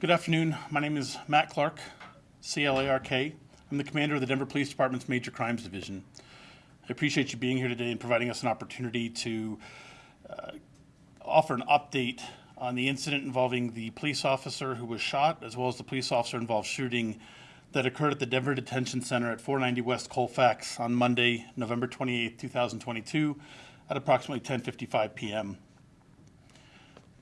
Good afternoon. My name is Matt Clark, C-L-A-R-K. I'm the commander of the Denver Police Department's Major Crimes Division. I appreciate you being here today and providing us an opportunity to uh, offer an update on the incident involving the police officer who was shot, as well as the police officer involved shooting that occurred at the Denver Detention Center at 490 West Colfax on Monday, November 28, 2022, at approximately 10:55 p.m.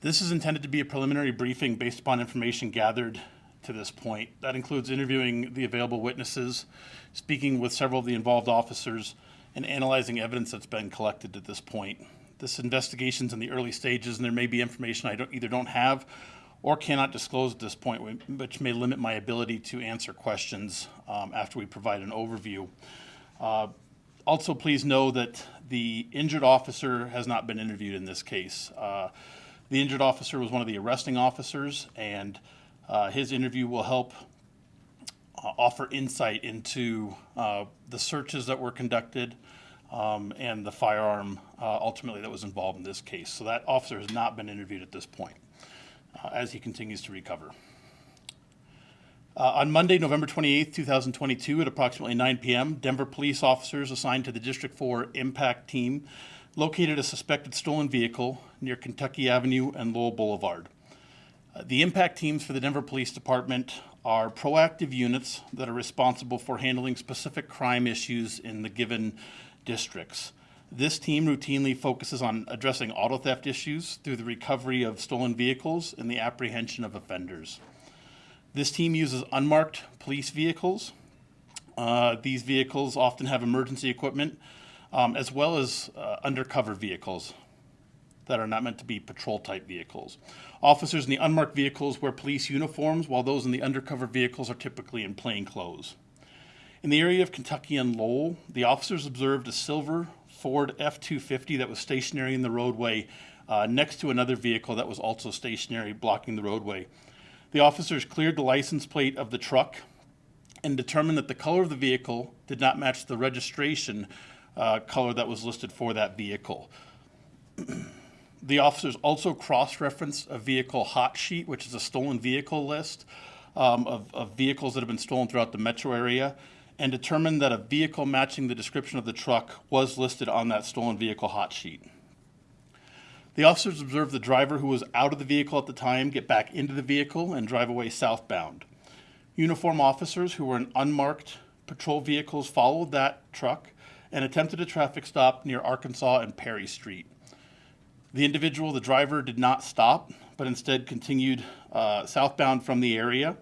This is intended to be a preliminary briefing based upon information gathered to this point. That includes interviewing the available witnesses, speaking with several of the involved officers, and analyzing evidence that's been collected at this point. This investigation's in the early stages, and there may be information I don't, either don't have or cannot disclose at this point, which may limit my ability to answer questions um, after we provide an overview. Uh, also, please know that the injured officer has not been interviewed in this case. Uh, the injured officer was one of the arresting officers, and uh, his interview will help uh, offer insight into uh, the searches that were conducted um, and the firearm uh, ultimately that was involved in this case. So that officer has not been interviewed at this point uh, as he continues to recover. Uh, on Monday, November 28, 2022, at approximately 9 p.m., Denver police officers assigned to the District 4 Impact Team located a suspected stolen vehicle near Kentucky Avenue and Lowell Boulevard. Uh, the impact teams for the Denver Police Department are proactive units that are responsible for handling specific crime issues in the given districts. This team routinely focuses on addressing auto theft issues through the recovery of stolen vehicles and the apprehension of offenders. This team uses unmarked police vehicles. Uh, these vehicles often have emergency equipment um, as well as uh, undercover vehicles that are not meant to be patrol type vehicles. Officers in the unmarked vehicles wear police uniforms, while those in the undercover vehicles are typically in plain clothes. In the area of Kentucky and Lowell, the officers observed a silver Ford F 250 that was stationary in the roadway uh, next to another vehicle that was also stationary, blocking the roadway. The officers cleared the license plate of the truck and determined that the color of the vehicle did not match the registration uh, color that was listed for that vehicle. the officers also cross-referenced a vehicle hot sheet, which is a stolen vehicle list um, of, of vehicles that have been stolen throughout the metro area, and determined that a vehicle matching the description of the truck was listed on that stolen vehicle hot sheet. The officers observed the driver who was out of the vehicle at the time get back into the vehicle and drive away southbound. Uniform officers who were in unmarked patrol vehicles followed that truck and attempted a traffic stop near Arkansas and Perry Street. The individual, the driver, did not stop, but instead continued uh, southbound from the area.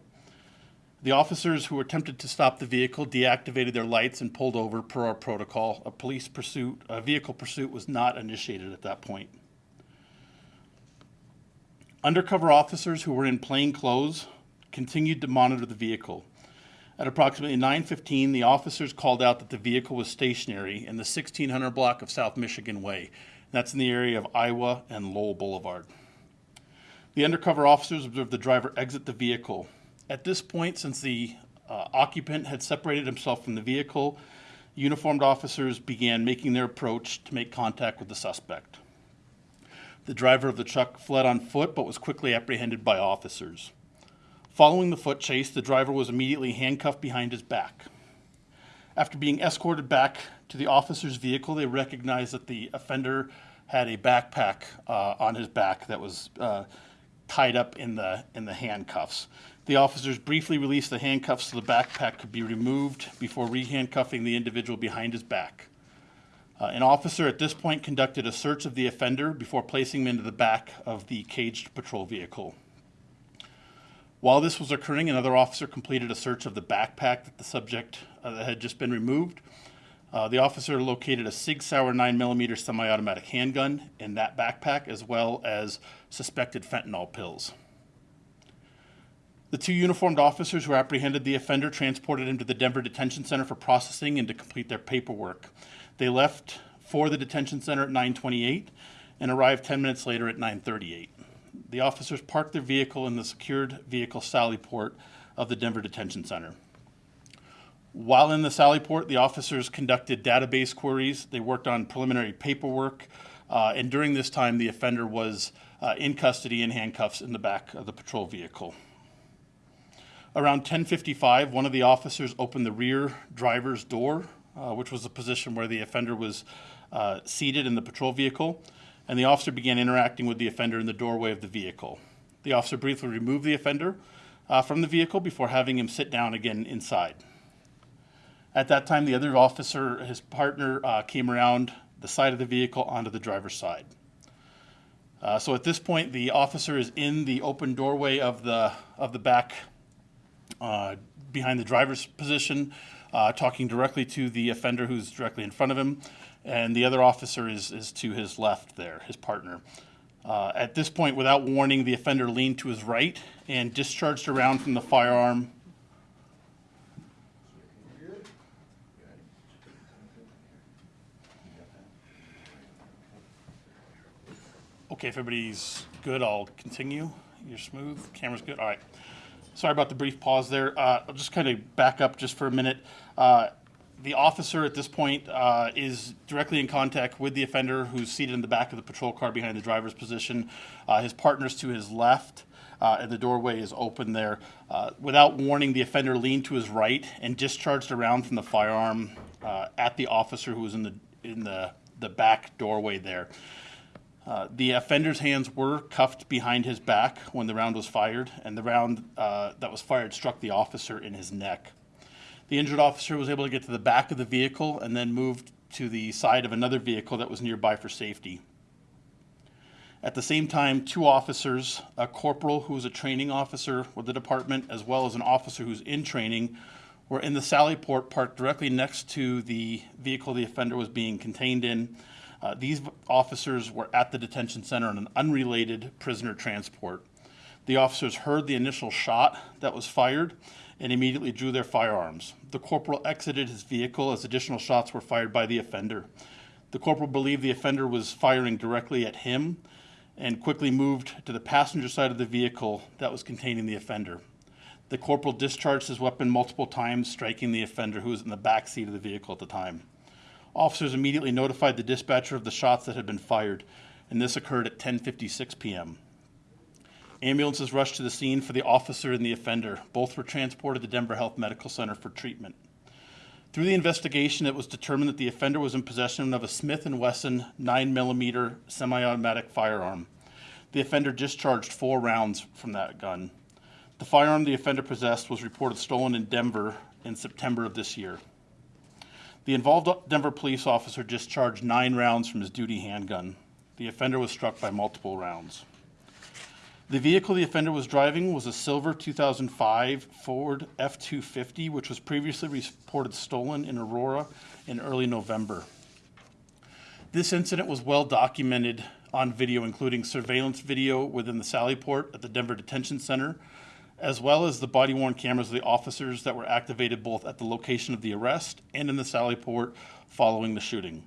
The officers who attempted to stop the vehicle deactivated their lights and pulled over per our protocol. A police pursuit, a vehicle pursuit was not initiated at that point. Undercover officers who were in plain clothes continued to monitor the vehicle. At approximately 9:15, the officers called out that the vehicle was stationary in the 1600 block of South Michigan Way. That's in the area of Iowa and Lowell Boulevard. The undercover officers observed the driver exit the vehicle. At this point, since the uh, occupant had separated himself from the vehicle, uniformed officers began making their approach to make contact with the suspect. The driver of the truck fled on foot but was quickly apprehended by officers. Following the foot chase, the driver was immediately handcuffed behind his back. After being escorted back to the officer's vehicle, they recognized that the offender had a backpack uh, on his back that was uh, tied up in the, in the handcuffs. The officers briefly released the handcuffs so the backpack could be removed before rehandcuffing the individual behind his back. Uh, an officer at this point conducted a search of the offender before placing him into the back of the caged patrol vehicle. While this was occurring, another officer completed a search of the backpack that the subject uh, had just been removed. Uh, the officer located a Sig Sauer 9mm semi-automatic handgun in that backpack, as well as suspected fentanyl pills. The two uniformed officers who apprehended the offender transported him to the Denver Detention Center for processing and to complete their paperwork. They left for the detention center at 928 and arrived 10 minutes later at 938 the officers parked their vehicle in the secured vehicle sally port of the Denver Detention Center. While in the sally port, the officers conducted database queries. They worked on preliminary paperwork. Uh, and during this time, the offender was uh, in custody in handcuffs in the back of the patrol vehicle. Around 10:55, one of the officers opened the rear driver's door, uh, which was the position where the offender was uh, seated in the patrol vehicle, and the officer began interacting with the offender in the doorway of the vehicle. The officer briefly removed the offender uh, from the vehicle before having him sit down again inside. At that time, the other officer, his partner, uh, came around the side of the vehicle onto the driver's side. Uh, so at this point, the officer is in the open doorway of the of the back, uh, behind the driver's position, uh, talking directly to the offender who's directly in front of him, and the other officer is is to his left there, his partner. Uh, at this point, without warning, the offender leaned to his right and discharged a round from the firearm Okay, if everybody's good, I'll continue. You're smooth, camera's good, all right. Sorry about the brief pause there. Uh, I'll just kind of back up just for a minute. Uh, the officer at this point uh, is directly in contact with the offender who's seated in the back of the patrol car behind the driver's position. Uh, his partner's to his left, uh, and the doorway is open there. Uh, without warning, the offender leaned to his right and discharged a round from the firearm uh, at the officer who was in the in the the back doorway there. Uh, the offender's hands were cuffed behind his back when the round was fired, and the round uh, that was fired struck the officer in his neck. The injured officer was able to get to the back of the vehicle and then moved to the side of another vehicle that was nearby for safety. At the same time, two officers, a corporal who was a training officer with the department, as well as an officer who's in training, were in the Sally Port parked directly next to the vehicle the offender was being contained in uh, these officers were at the detention center on an unrelated prisoner transport. The officers heard the initial shot that was fired and immediately drew their firearms. The corporal exited his vehicle as additional shots were fired by the offender. The corporal believed the offender was firing directly at him and quickly moved to the passenger side of the vehicle that was containing the offender. The corporal discharged his weapon multiple times, striking the offender who was in the back seat of the vehicle at the time. Officers immediately notified the dispatcher of the shots that had been fired, and this occurred at 10:56 p.m. Ambulances rushed to the scene for the officer and the offender. Both were transported to Denver Health Medical Center for treatment. Through the investigation, it was determined that the offender was in possession of a Smith & Wesson 9mm semi-automatic firearm. The offender discharged four rounds from that gun. The firearm the offender possessed was reported stolen in Denver in September of this year. The involved Denver police officer discharged nine rounds from his duty handgun. The offender was struck by multiple rounds. The vehicle the offender was driving was a silver 2005 Ford F-250, which was previously reported stolen in Aurora in early November. This incident was well documented on video, including surveillance video within the Sally Port at the Denver Detention Center, as well as the body worn cameras of the officers that were activated both at the location of the arrest and in the Sally Port following the shooting.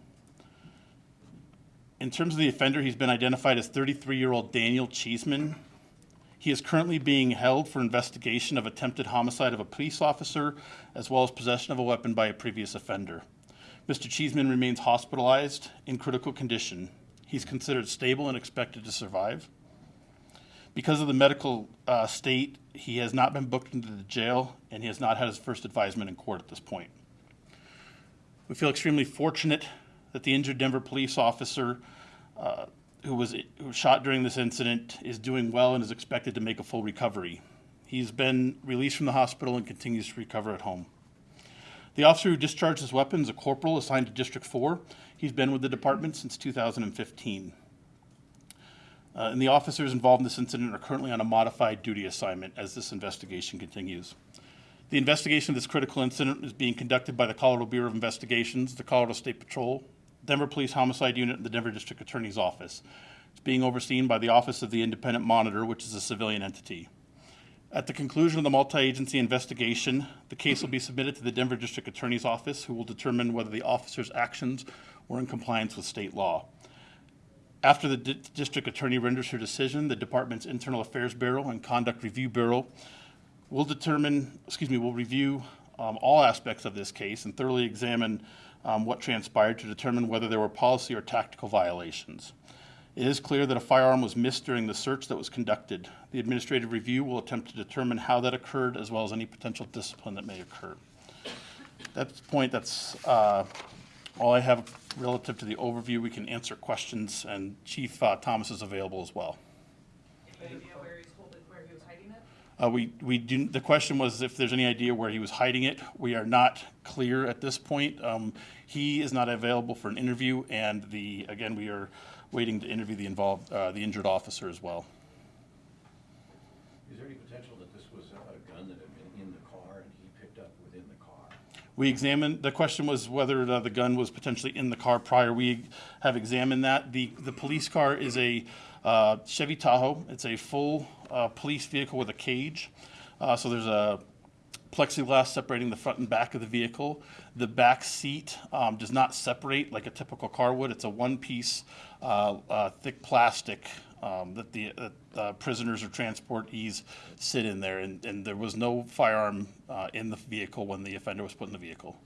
In terms of the offender, he's been identified as 33 year old Daniel Cheeseman. He is currently being held for investigation of attempted homicide of a police officer, as well as possession of a weapon by a previous offender. Mr. Cheeseman remains hospitalized in critical condition. He's considered stable and expected to survive. Because of the medical uh, state, he has not been booked into the jail and he has not had his first advisement in court at this point. We feel extremely fortunate that the injured Denver police officer uh, who, was, who was shot during this incident is doing well and is expected to make a full recovery. He's been released from the hospital and continues to recover at home. The officer who discharged his weapon is a corporal assigned to District 4. He's been with the department since 2015. Uh, and the officers involved in this incident are currently on a modified duty assignment as this investigation continues. The investigation of this critical incident is being conducted by the Colorado Bureau of Investigations, the Colorado State Patrol, Denver Police Homicide Unit, and the Denver District Attorney's Office. It's being overseen by the Office of the Independent Monitor, which is a civilian entity. At the conclusion of the multi-agency investigation, the case will be submitted to the Denver District Attorney's Office, who will determine whether the officer's actions were in compliance with state law. After the di- district attorney renders her decision, the department's Internal Affairs Bureau and Conduct Review Bureau will determine, excuse me, will review um, all aspects of this case and thoroughly examine um, what transpired to determine whether there were policy or tactical violations. It is clear that a firearm was missed during the search that was conducted. The administrative review will attempt to determine how that occurred as well as any potential discipline that may occur. At point, that's uh, all I have relative to the overview. We can answer questions, and Chief uh, Thomas is available as well. Any idea where he's holding, where he was hiding it? Uh, we, we do, the question was if there's any idea where he was hiding it. We are not clear at this point. Um, he is not available for an interview, and the, again, we are waiting to interview the involved, uh, the injured officer as well. Is there any potential that this was a gun that had been in the car and he picked up within the car? We examined, the question was whether uh, the gun was potentially in the car prior. We have examined that. The, the police car is a uh, Chevy Tahoe. It's a full uh, police vehicle with a cage. Uh, So there's a plexiglass separating the front and back of the vehicle. The back seat um, does not separate like a typical car would. It's a one-piece, uh, uh, thick plastic um, that the that, uh, prisoners or transportees sit in there, and, and there was no firearm uh, in the vehicle when the offender was put in the vehicle.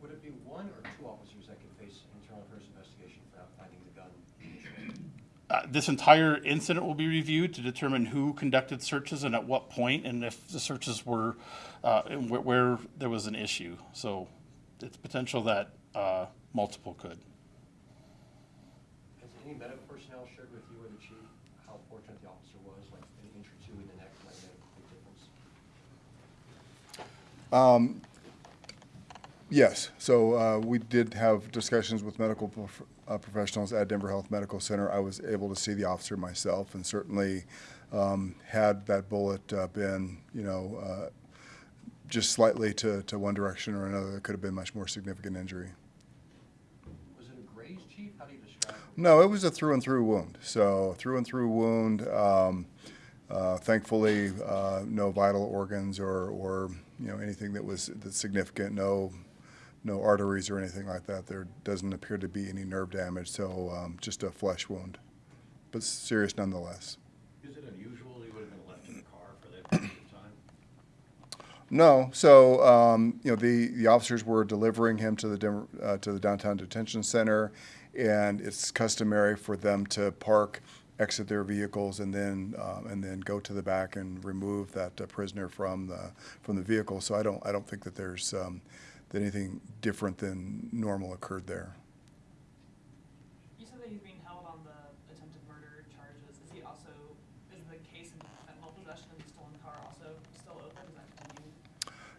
Would it be one or two officers that could face internal affairs investigation for not finding the gun initially? Uh, This entire incident will be reviewed to determine who conducted searches and at what point, and if the searches were, uh, and where, where there was an issue. So it's potential that uh, multiple could. Has any medical personnel shared with you or the chief how fortunate the officer was, like an inch or two in the neck might make a big difference? Yes, so uh, we did have discussions with medical prof- uh, professionals at Denver Health Medical Center. I was able to see the officer myself, and certainly um, had that bullet uh, been, you know, uh, just slightly to, to one direction or another, it could have been much more significant injury. Was it a graze, chief? How do you describe it? No, it was a through and through wound. So through and through wound. Um, uh, thankfully, uh, no vital organs or, or you know anything that was that's significant. No, no arteries or anything like that. There doesn't appear to be any nerve damage. So um, just a flesh wound, but serious nonetheless. Is it unusual he would have been left in the car for that period of time? No, so um, you know the, the officers were delivering him to the uh, to the downtown detention center, and it's customary for them to park, exit their vehicles, and then um, and then go to the back and remove that uh, prisoner from the from the vehicle. So I don't I don't think that there's um, that anything different than normal occurred there. You said that he's being held on the attempted murder charges. Is he also, is the case in fentanyl possession of the stolen car also still open? Is that continuing?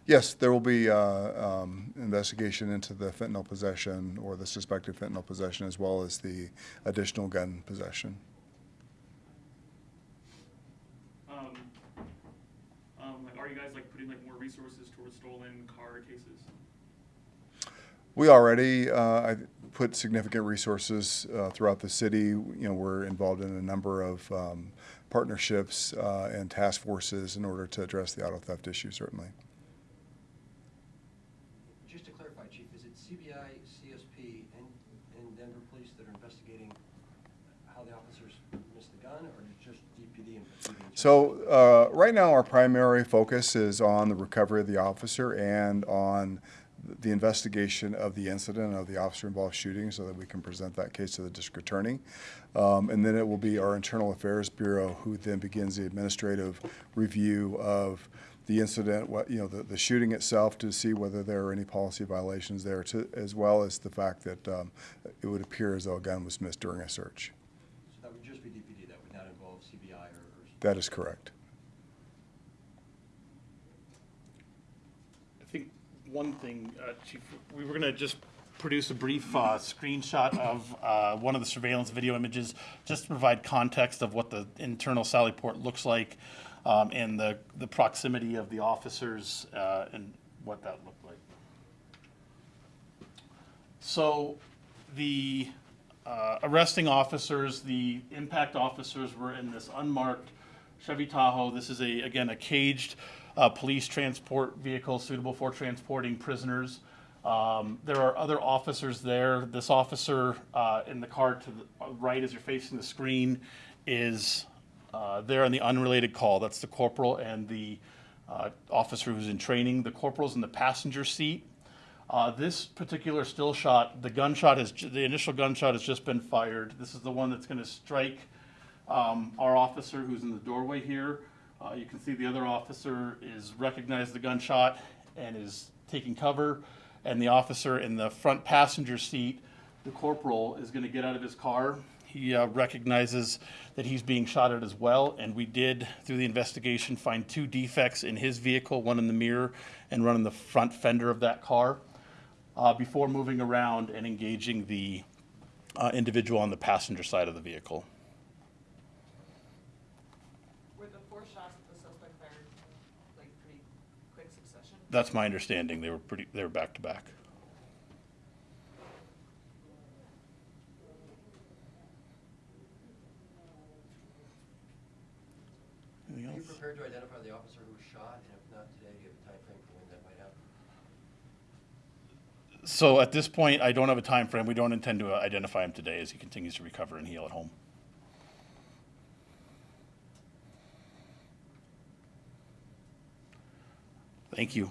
Yes, there will be uh, um, investigation into the fentanyl possession or the suspected fentanyl possession, as well as the additional gun possession. Um, um, like, are you guys like putting like more resources towards stolen car cases? We already uh, put significant resources uh, throughout the city. You know, we're involved in a number of um, partnerships uh, and task forces in order to address the auto theft issue, certainly. Just to clarify, chief, is it CBI, CSP, and, and Denver Police that are investigating how the officers missed the gun, or is it just DPD and PD? in general? So uh, right now, our primary focus is on the recovery of the officer and on the investigation of the incident of the officer-involved shooting, so that we can present that case to the district attorney. Um, and then it will be our Internal Affairs Bureau who then begins the administrative review of the incident, what you know, the, the shooting itself, to see whether there are any policy violations there, to, as well as the fact that um, it would appear as though a gun was missed during a search. So that would just be DPD, that would not involve CBI or, or? That is correct. I think one thing, uh, Chief, we were going to just produce a brief uh, screenshot of uh, one of the surveillance video images, just to provide context of what the internal Sally Port looks like um, and the, the proximity of the officers uh, and what that looked like. So the uh, arresting officers, the impact officers were in this unmarked Chevy Tahoe. This is a, again, a caged uh, police transport vehicle suitable for transporting prisoners. Um, there are other officers there. This officer uh, in the car to the right as you're facing the screen is uh, there on the unrelated call. That's the corporal and the uh, officer who's in training. The corporal's in the passenger seat. Uh, this particular still shot, the gunshot has, the initial gunshot has just been fired. This is the one that's gonna strike, um, our officer who's in the doorway here. Uh, you can see the other officer is recognized the gunshot and is taking cover. And the officer in the front passenger seat, the corporal, is gonna get out of his car. He uh, recognizes that he's being shot at as well, and we did, through the investigation, find two defects in his vehicle, one in the mirror and one in the front fender of that car, uh, before moving around and engaging the uh, individual on the passenger side of the vehicle. Were the four shots at the suspect fired, like, pretty quick succession? That's my understanding. They were pretty, they were back to back. Are you prepared to identify the officer who was shot, and if not today, do you have a timeframe for when that might happen? So at this point, I don't have a time frame. We don't intend to uh, identify him today as he continues to recover and heal at home. Thank you.